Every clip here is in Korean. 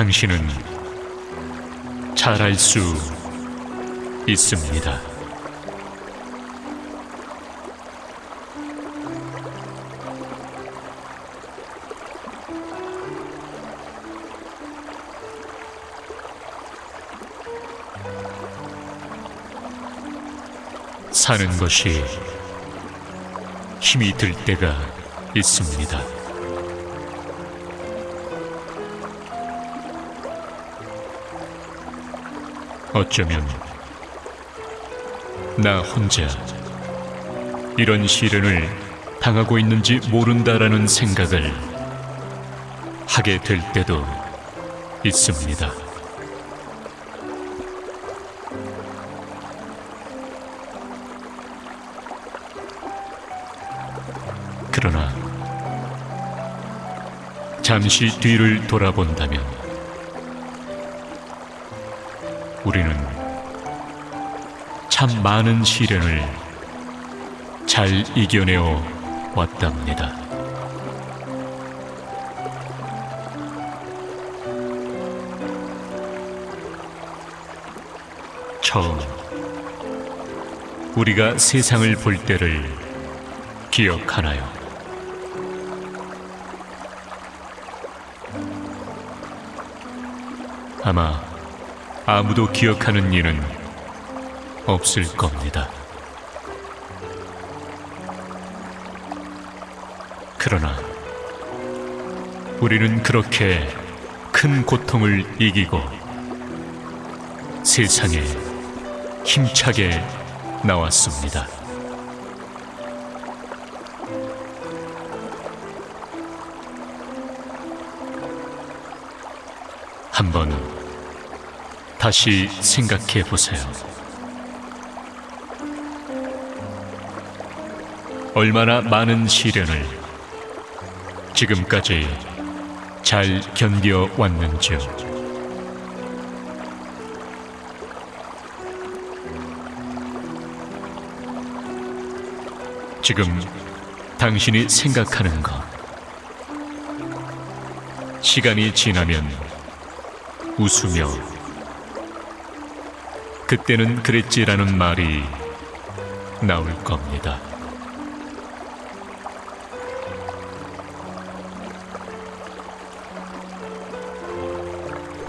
당신은 잘할 수 있습니다. 사는 것이 힘이 들 때가 있습니다. 어쩌면 나 혼자 이런 시련을 당하고 있는지 모른다라는 생각을 하게 될 때도 있습니다. 그러나 잠시 뒤를 돌아본다면 우리는 참 많은 시련을 잘 이겨내어 왔답니다. 처음 우리가 세상을 볼 때를 기억하나요? 아마 아무도 기억하는 이는 없을 겁니다. 그러나 우리는 그렇게 큰 고통을 이기고 세상에 힘차게 나왔습니다. 한번 다시 생각해 보세요. 얼마나 많은 시련을 지금까지 잘 견뎌 왔는지요. 지금 당신이 생각하는 것, 시간이 지나면 웃으며 그때는 그랬지라는 말이 나올 겁니다.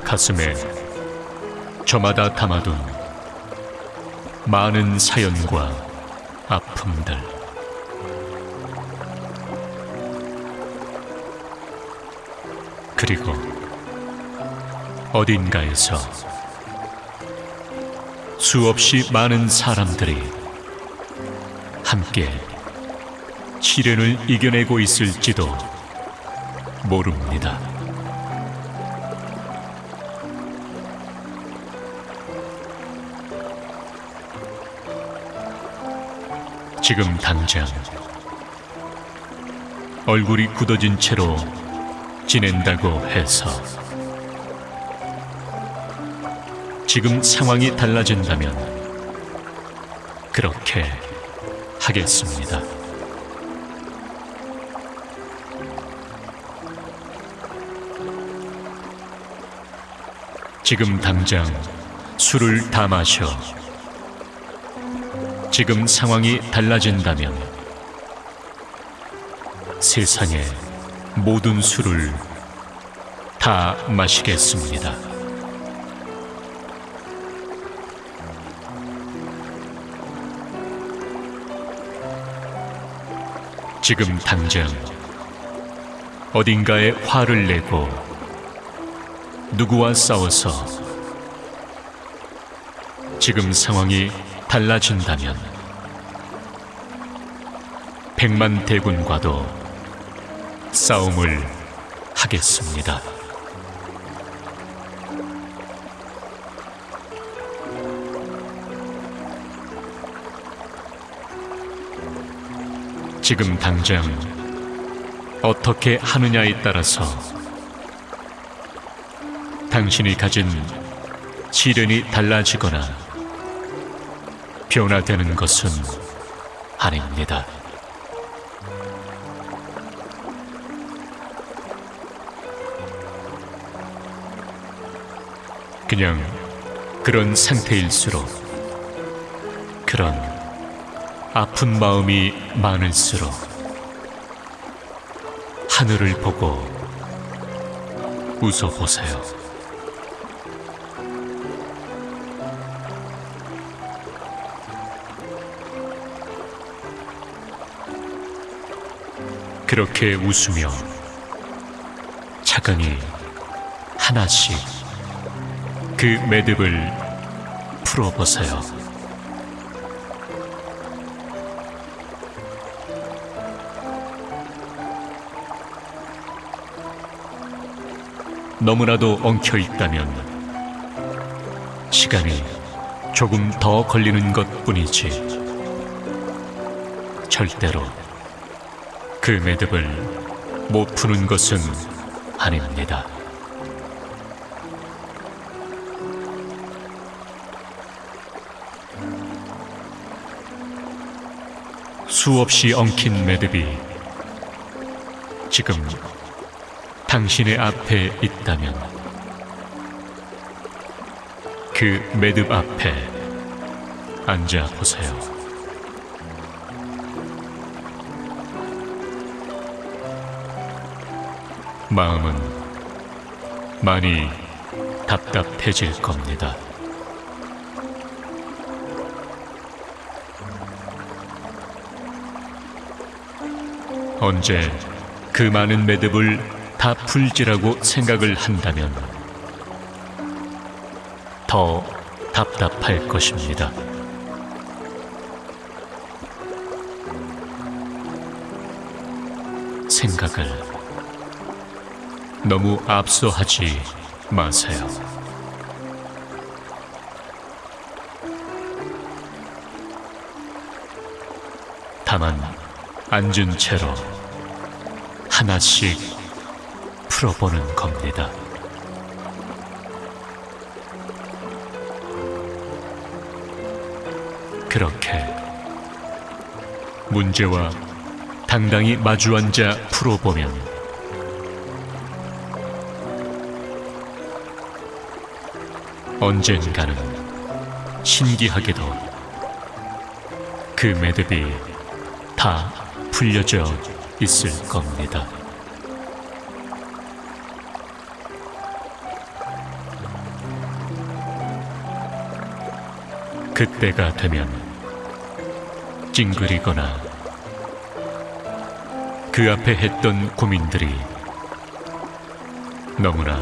가슴에 저마다 담아둔 많은 사연과 아픔들. 그리고 어딘가에서 수없이 많은 사람들이 함께 시련을 이겨내고 있을지도 모릅니다. 지금 당장 얼굴이 굳어진 채로 지낸다고 해서 지금 상황이 달라진다면 그렇게 하겠습니다. 지금 당장 술을 다 마셔 지금 상황이 달라진다면 세상의 모든 술을 다 마시겠습니다. 지금 당장 어딘가에 화를 내고 누구와 싸워서 지금 상황이 달라진다면 백만 대군과도 싸움을 하겠습니다. 지금 당장 어떻게 하느냐에 따라서 당신이 가진 시련이 달라지거나 변화되는 것은 아닙니다. 그냥 그런 상태일수록 그런 아픈 마음이 많을수록 하늘을 보고 웃어보세요. 그렇게 웃으며 차근히 하나씩 그 매듭을 풀어보세요. 너무나도 엉켜 있다면 시간이 조금 더 걸리는 것 뿐이지 절대로 그 매듭을 못 푸는 것은 아닙니다. 수없이 엉킨 매듭이 지금 당신의 앞에 있다면 그 매듭 앞에 앉아 보세요. 마음은 많이 답답해질 겁니다. 언제 그 많은 매듭을 다 풀지라고 생각을 한다면 더 답답할 것입니다. 생각을 너무 앞서하지 마세요. 다만 앉은 채로 하나씩 풀어보는 겁니다. 그렇게 문제와 당당히 마주 앉아 풀어보면 언젠가는 신기하게도 그 매듭이 다 풀려져 있을 겁니다. 그때가 되면 찡그리거나 그 앞에 했던 고민들이 너무나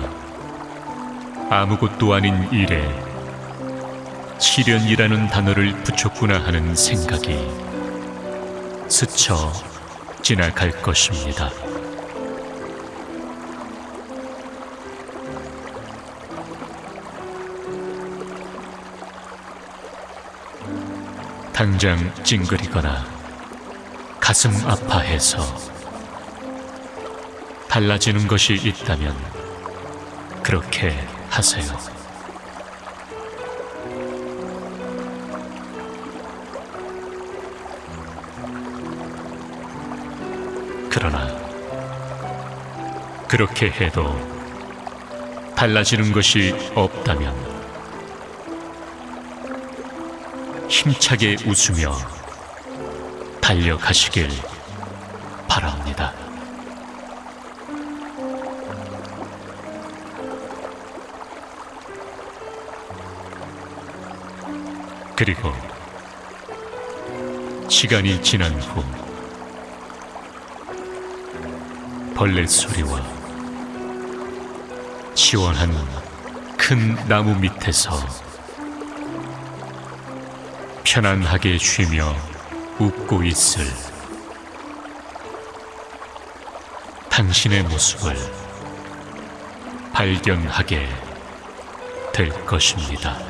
아무것도 아닌 일에 시련이라는 단어를 붙였구나 하는 생각이 스쳐 지나갈 것입니다. 당장 찡그리거나 가슴 아파해서 달라지는 것이 있다면 그렇게 하세요. 그러나 그렇게 해도 달라지는 것이 없다면 힘차게 웃으며 달려가시길 바랍니다. 그리고 시간이 지난 후 벌레 소리와 시원한 큰 나무 밑에서 편안하게 쉬며 웃고 있을 당신의 모습을 발견하게 될 것입니다.